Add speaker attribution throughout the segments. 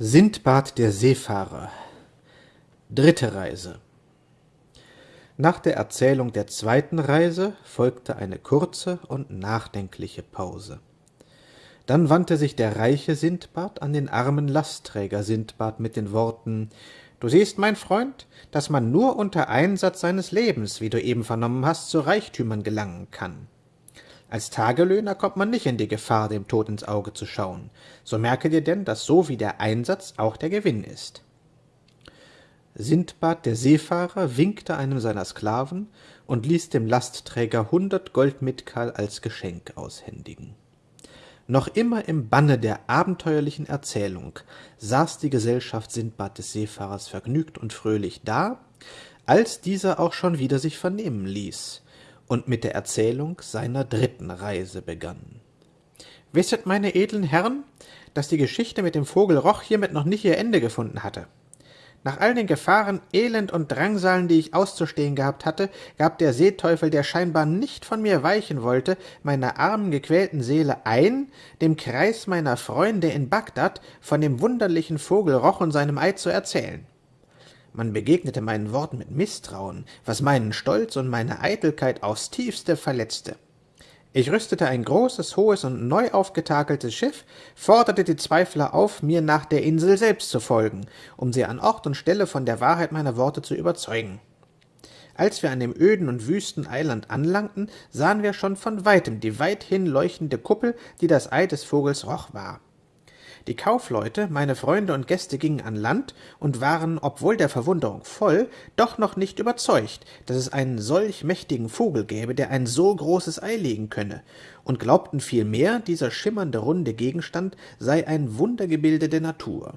Speaker 1: Sindbad der Seefahrer Dritte Reise Nach der Erzählung der zweiten Reise folgte eine kurze und nachdenkliche Pause. Dann wandte sich der reiche Sindbad an den armen Lastträger Sindbad mit den Worten Du siehst, mein Freund, dass man nur unter Einsatz seines Lebens, wie du eben vernommen hast, zu Reichtümern gelangen kann. Als Tagelöhner kommt man nicht in die Gefahr, dem Tod ins Auge zu schauen. So merke dir denn, dass so wie der Einsatz auch der Gewinn ist. Sindbad der Seefahrer winkte einem seiner Sklaven und ließ dem Lastträger hundert Goldmitkal als Geschenk aushändigen. Noch immer im Banne der abenteuerlichen Erzählung saß die Gesellschaft Sindbad des Seefahrers vergnügt und fröhlich da, als dieser auch schon wieder sich vernehmen ließ, und mit der Erzählung seiner dritten Reise begann. Wisset, meine edlen Herren, dass die Geschichte mit dem Vogel Roch hiermit noch nicht ihr Ende gefunden hatte. Nach all den Gefahren, Elend und Drangsalen, die ich auszustehen gehabt hatte, gab der Seeteufel, der scheinbar nicht von mir weichen wollte, meiner armen, gequälten Seele ein, dem Kreis meiner Freunde in Bagdad von dem wunderlichen Vogel Roch und seinem Eid zu erzählen. Man begegnete meinen Worten mit Misstrauen, was meinen Stolz und meine Eitelkeit aufs tiefste verletzte. Ich rüstete ein großes, hohes und neu aufgetakeltes Schiff, forderte die Zweifler auf, mir nach der Insel selbst zu folgen, um sie an Ort und Stelle von der Wahrheit meiner Worte zu überzeugen. Als wir an dem öden und wüsten Eiland anlangten, sahen wir schon von weitem die weithin leuchtende Kuppel, die das Ei des Vogels Roch war. Die Kaufleute, meine Freunde und Gäste gingen an Land und waren, obwohl der Verwunderung voll, doch noch nicht überzeugt, dass es einen solch mächtigen Vogel gäbe, der ein so großes Ei legen könne, und glaubten vielmehr, dieser schimmernde runde Gegenstand sei ein Wundergebilde der Natur.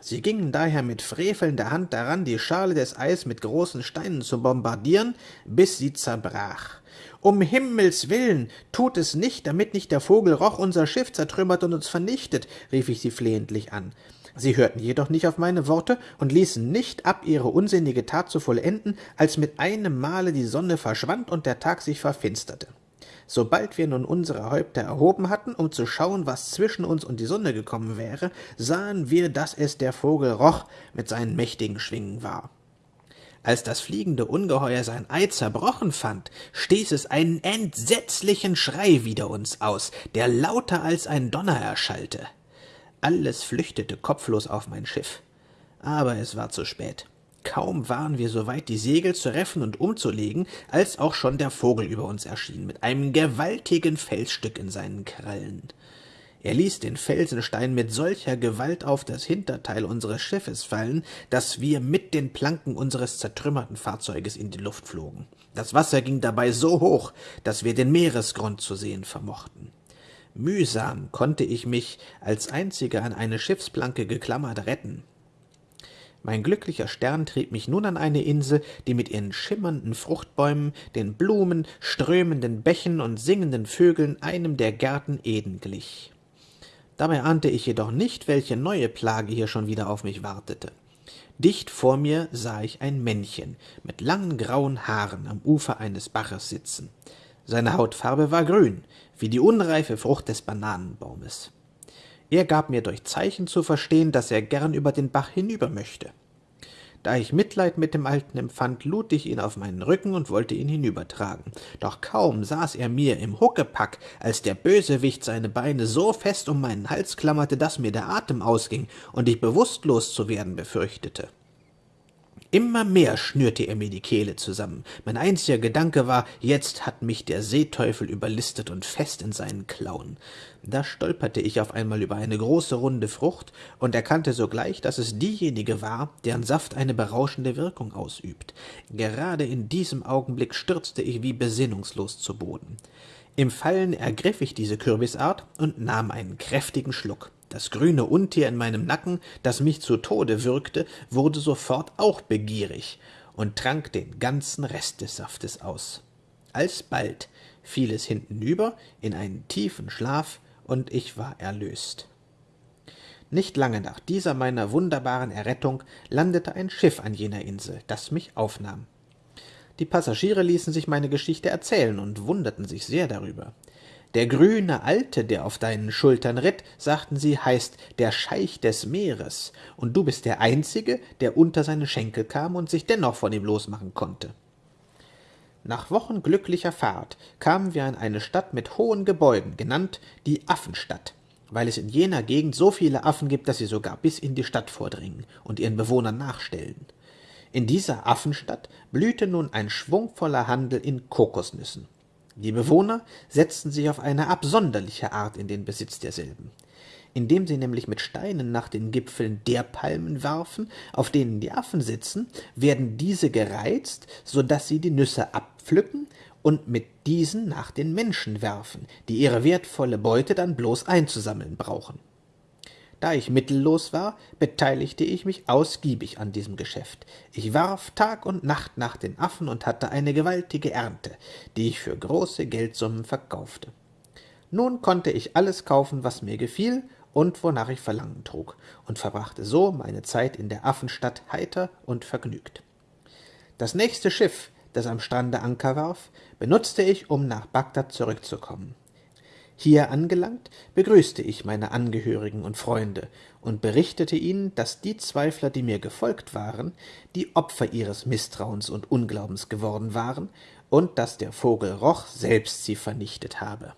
Speaker 1: Sie gingen daher mit frevelnder Hand daran, die Schale des Eis mit großen Steinen zu bombardieren, bis sie zerbrach. Um Himmels willen, tut es nicht, damit nicht der Vogel Roch unser Schiff zertrümmert und uns vernichtet, rief ich sie flehentlich an. Sie hörten jedoch nicht auf meine Worte und ließen nicht ab, ihre unsinnige Tat zu vollenden, als mit einem Male die Sonne verschwand und der Tag sich verfinsterte. Sobald wir nun unsere Häupter erhoben hatten, um zu schauen, was zwischen uns und die Sonne gekommen wäre, sahen wir, dass es der Vogel Roch mit seinen mächtigen Schwingen war. Als das fliegende Ungeheuer sein Ei zerbrochen fand, stieß es einen entsetzlichen Schrei wider uns aus, der lauter als ein Donner erschallte. Alles flüchtete kopflos auf mein Schiff. Aber es war zu spät. Kaum waren wir so weit, die Segel zu reffen und umzulegen, als auch schon der Vogel über uns erschien, mit einem gewaltigen Felsstück in seinen Krallen. Er ließ den Felsenstein mit solcher Gewalt auf das Hinterteil unseres Schiffes fallen, dass wir mit den Planken unseres zertrümmerten Fahrzeuges in die Luft flogen. Das Wasser ging dabei so hoch, dass wir den Meeresgrund zu sehen vermochten. Mühsam konnte ich mich als einziger an eine Schiffsplanke geklammert retten. Mein glücklicher Stern trieb mich nun an eine Insel, die mit ihren schimmernden Fruchtbäumen, den Blumen, strömenden Bächen und singenden Vögeln einem der Gärten Eden glich. Dabei ahnte ich jedoch nicht, welche neue Plage hier schon wieder auf mich wartete. Dicht vor mir sah ich ein Männchen mit langen grauen Haaren am Ufer eines Baches sitzen. Seine Hautfarbe war grün, wie die unreife Frucht des Bananenbaumes. Er gab mir durch Zeichen zu verstehen, dass er gern über den Bach hinüber möchte. Da ich Mitleid mit dem Alten empfand, lud ich ihn auf meinen Rücken und wollte ihn hinübertragen. Doch kaum saß er mir im Huckepack, als der Bösewicht seine Beine so fest um meinen Hals klammerte, dass mir der Atem ausging und ich bewusstlos zu werden befürchtete. Immer mehr schnürte er mir die Kehle zusammen. Mein einziger Gedanke war, jetzt hat mich der Seeteufel überlistet und fest in seinen Klauen. Da stolperte ich auf einmal über eine große runde Frucht und erkannte sogleich, dass es diejenige war, deren Saft eine berauschende Wirkung ausübt. Gerade in diesem Augenblick stürzte ich wie besinnungslos zu Boden. Im Fallen ergriff ich diese Kürbisart und nahm einen kräftigen Schluck. Das grüne Untier in meinem Nacken, das mich zu Tode würgte, wurde sofort auch begierig und trank den ganzen Rest des Saftes aus. Alsbald fiel es hintenüber in einen tiefen Schlaf, und ich war erlöst. Nicht lange nach dieser meiner wunderbaren Errettung landete ein Schiff an jener Insel, das mich aufnahm. Die Passagiere ließen sich meine Geschichte erzählen und wunderten sich sehr darüber. Der grüne Alte, der auf deinen Schultern ritt, sagten sie, heißt der Scheich des Meeres, und du bist der Einzige, der unter seine Schenkel kam und sich dennoch von ihm losmachen konnte. Nach Wochen glücklicher Fahrt kamen wir an eine Stadt mit hohen Gebäuden, genannt die Affenstadt, weil es in jener Gegend so viele Affen gibt, dass sie sogar bis in die Stadt vordringen und ihren Bewohnern nachstellen. In dieser Affenstadt blühte nun ein schwungvoller Handel in Kokosnüssen. Die Bewohner setzten sich auf eine absonderliche Art in den Besitz derselben. Indem sie nämlich mit Steinen nach den Gipfeln der Palmen werfen, auf denen die Affen sitzen, werden diese gereizt, so dass sie die Nüsse abpflücken und mit diesen nach den Menschen werfen, die ihre wertvolle Beute dann bloß einzusammeln brauchen. Da ich mittellos war, beteiligte ich mich ausgiebig an diesem Geschäft. Ich warf Tag und Nacht nach den Affen und hatte eine gewaltige Ernte, die ich für große Geldsummen verkaufte. Nun konnte ich alles kaufen, was mir gefiel und wonach ich Verlangen trug, und verbrachte so meine Zeit in der Affenstadt heiter und vergnügt. Das nächste Schiff, das am Strande Anker warf, benutzte ich, um nach Bagdad zurückzukommen. Hier angelangt, begrüßte ich meine Angehörigen und Freunde und berichtete ihnen, dass die Zweifler, die mir gefolgt waren, die Opfer ihres Misstrauens und Unglaubens geworden waren und dass der Vogel Roch selbst sie vernichtet habe.